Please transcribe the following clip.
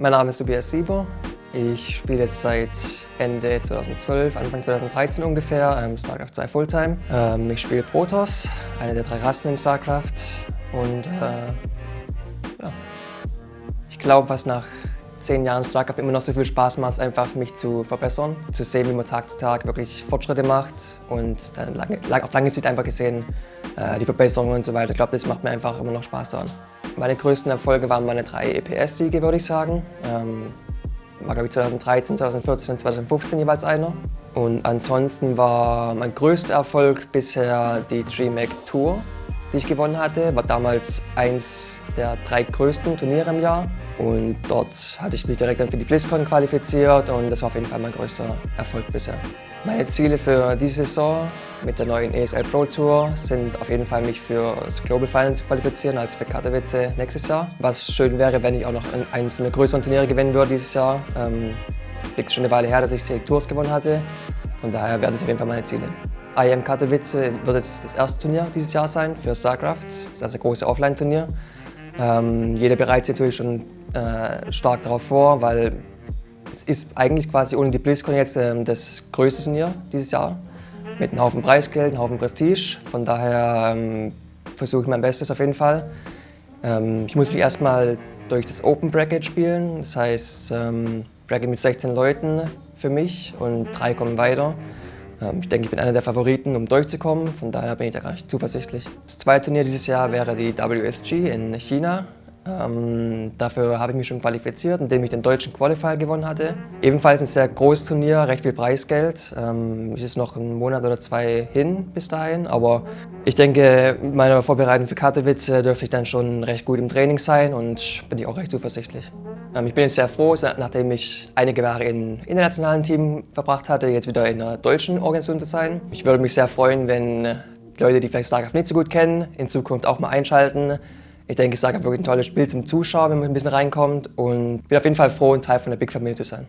Mein Name ist Tobias Sieber. Ich spiele jetzt seit Ende 2012, Anfang 2013 ungefähr ähm, StarCraft 2 Fulltime. Ähm, ich spiele Protoss, eine der drei Rassen in StarCraft. Und äh, ja. ich glaube, was nach zehn Jahren StarCraft immer noch so viel Spaß macht, ist einfach mich zu verbessern, zu sehen, wie man Tag zu Tag wirklich Fortschritte macht und dann lange, auf lange Sicht einfach gesehen äh, die Verbesserungen und so weiter. Ich glaube, das macht mir einfach immer noch Spaß daran. Meine größten Erfolge waren meine drei EPS-Siege, würde ich sagen. Ähm, war, glaube ich, 2013, 2014 und 2015 jeweils einer. Und ansonsten war mein größter Erfolg bisher die DreamHack Tour, die ich gewonnen hatte. War damals eins der drei größten Turniere im Jahr. Und dort hatte ich mich direkt dann für die BlizzCon qualifiziert und das war auf jeden Fall mein größter Erfolg bisher. Meine Ziele für diese Saison mit der neuen ESL Pro Tour sind auf jeden Fall mich für das Global Finals zu qualifizieren, als für Katowice nächstes Jahr. Was schön wäre, wenn ich auch noch eines von den größeren Turniere gewinnen würde dieses Jahr. Ähm, liegt schon eine Weile her, dass ich die Tours gewonnen hatte. Von daher werden das auf jeden Fall meine Ziele. IM Katowice wird jetzt das erste Turnier dieses Jahr sein für StarCraft. Das ist also ein großes Offline-Turnier. Ähm, jeder bereitet sich natürlich schon äh, stark darauf vor, weil es ist eigentlich quasi ohne die BlizzCon jetzt äh, das größte Turnier dieses Jahr. Mit einem Haufen Preisgeld, einem Haufen Prestige. Von daher ähm, versuche ich mein Bestes auf jeden Fall. Ähm, ich muss mich erstmal durch das Open Bracket spielen. Das heißt, ähm, Bracket mit 16 Leuten für mich und drei kommen weiter. Ähm, ich denke, ich bin einer der Favoriten, um durchzukommen. Von daher bin ich da gar nicht zuversichtlich. Das zweite Turnier dieses Jahr wäre die WSG in China. Ähm, dafür habe ich mich schon qualifiziert, indem ich den deutschen Qualifier gewonnen hatte. Ebenfalls ein sehr großes Turnier, recht viel Preisgeld. Ähm, es ist noch ein Monat oder zwei hin bis dahin, aber ich denke, mit meiner Vorbereitung für Katowice dürfte ich dann schon recht gut im Training sein und bin ich auch recht zuversichtlich. Ähm, ich bin jetzt sehr froh, nachdem ich einige Jahre im internationalen Team verbracht hatte, jetzt wieder in einer deutschen Organisation zu sein. Ich würde mich sehr freuen, wenn Leute, die vielleicht StarCraft nicht so gut kennen, in Zukunft auch mal einschalten. Ich denke, es ist wirklich ein tolles Spiel zum Zuschauen, wenn man ein bisschen reinkommt und bin auf jeden Fall froh, ein Teil von der Big Family zu sein.